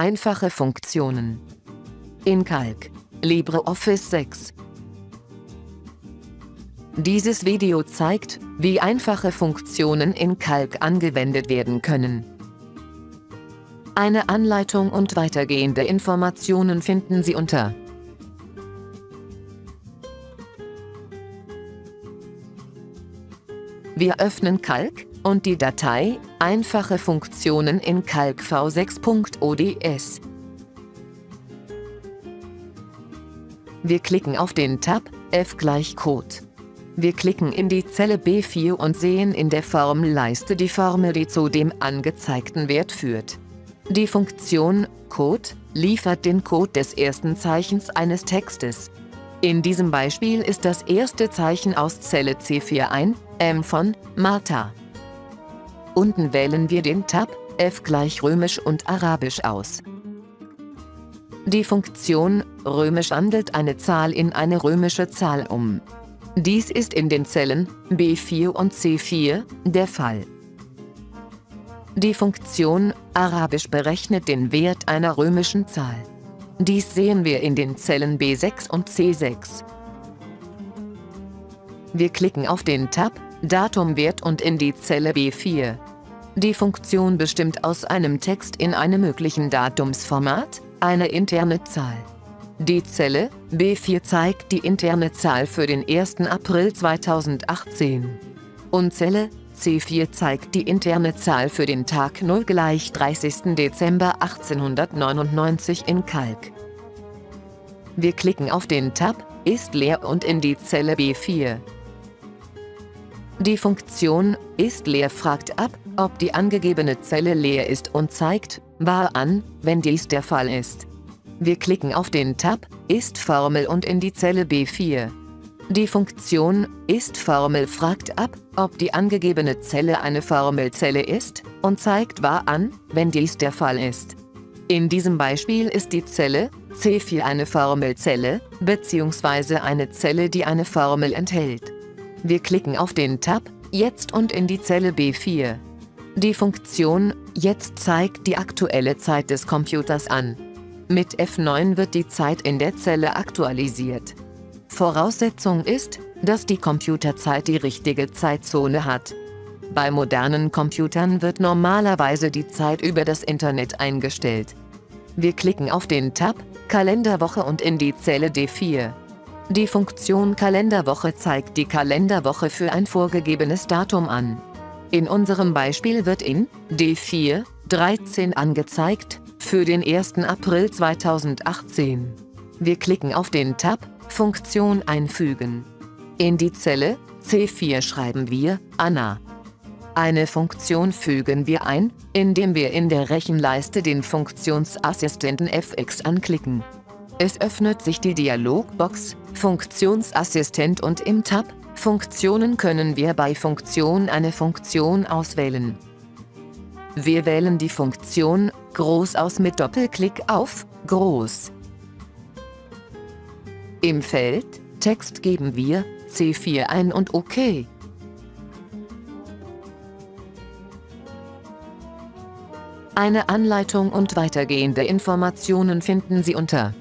Einfache Funktionen. In Calc. LibreOffice 6. Dieses Video zeigt, wie einfache Funktionen in Calc angewendet werden können. Eine Anleitung und weitergehende Informationen finden Sie unter Wir öffnen Calc und die Datei Einfache Funktionen in Calc v6.ods. Wir klicken auf den Tab F gleich Code. Wir klicken in die Zelle B4 und sehen in der Formelleiste die Formel, die zu dem angezeigten Wert führt. Die Funktion Code liefert den Code des ersten Zeichens eines Textes. In diesem Beispiel ist das erste Zeichen aus Zelle C4 ein, M von Martha. Unten wählen wir den Tab F gleich Römisch und Arabisch aus. Die Funktion Römisch wandelt eine Zahl in eine römische Zahl um. Dies ist in den Zellen B4 und C4 der Fall. Die Funktion Arabisch berechnet den Wert einer römischen Zahl. Dies sehen wir in den Zellen B6 und C6. Wir klicken auf den Tab Datumwert und in die Zelle B4. Die Funktion bestimmt aus einem Text in einem möglichen Datumsformat eine interne Zahl. Die Zelle B4 zeigt die interne Zahl für den 1. April 2018. Und Zelle C4 zeigt die interne Zahl für den Tag 0 gleich 30. Dezember 1899 in Kalk. Wir klicken auf den Tab Ist leer und in die Zelle B4. Die Funktion Ist leer fragt ab, ob die angegebene Zelle leer ist und zeigt Wahr an, wenn dies der Fall ist. Wir klicken auf den Tab Ist Formel und in die Zelle B4. Die Funktion Ist-Formel fragt ab, ob die angegebene Zelle eine Formelzelle ist und zeigt wahr an, wenn dies der Fall ist. In diesem Beispiel ist die Zelle C4 eine Formelzelle bzw. eine Zelle, die eine Formel enthält. Wir klicken auf den Tab Jetzt und in die Zelle B4. Die Funktion Jetzt zeigt die aktuelle Zeit des Computers an. Mit F9 wird die Zeit in der Zelle aktualisiert. Voraussetzung ist, dass die Computerzeit die richtige Zeitzone hat. Bei modernen Computern wird normalerweise die Zeit über das Internet eingestellt. Wir klicken auf den Tab Kalenderwoche und in die Zelle D4. Die Funktion Kalenderwoche zeigt die Kalenderwoche für ein vorgegebenes Datum an. In unserem Beispiel wird in D4 13 angezeigt für den 1. April 2018. Wir klicken auf den Tab Funktion einfügen. In die Zelle C4 schreiben wir Anna. Eine Funktion fügen wir ein, indem wir in der Rechenleiste den Funktionsassistenten FX anklicken. Es öffnet sich die Dialogbox Funktionsassistent und im Tab Funktionen können wir bei Funktion eine Funktion auswählen. Wir wählen die Funktion Groß aus mit Doppelklick auf Groß. Im Feld Text geben wir C4 ein und OK. Eine Anleitung und weitergehende Informationen finden Sie unter